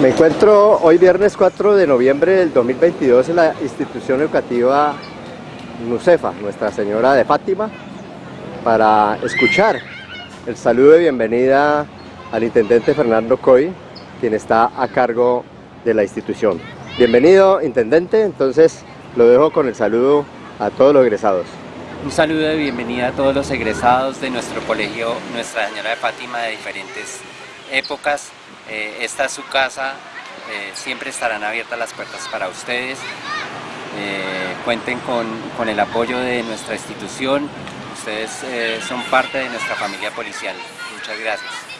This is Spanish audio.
Me encuentro hoy viernes 4 de noviembre del 2022 en la institución educativa NUCEFA, Nuestra Señora de Fátima, para escuchar el saludo de bienvenida al intendente Fernando Coy, quien está a cargo de la institución. Bienvenido, intendente, entonces lo dejo con el saludo a todos los egresados. Un saludo de bienvenida a todos los egresados de nuestro colegio Nuestra Señora de Fátima de diferentes épocas. Eh, esta es su casa, eh, siempre estarán abiertas las puertas para ustedes. Eh, cuenten con, con, el apoyo de nuestra institución. Ustedes son parte de nuestra familia policial. Muchas gracias.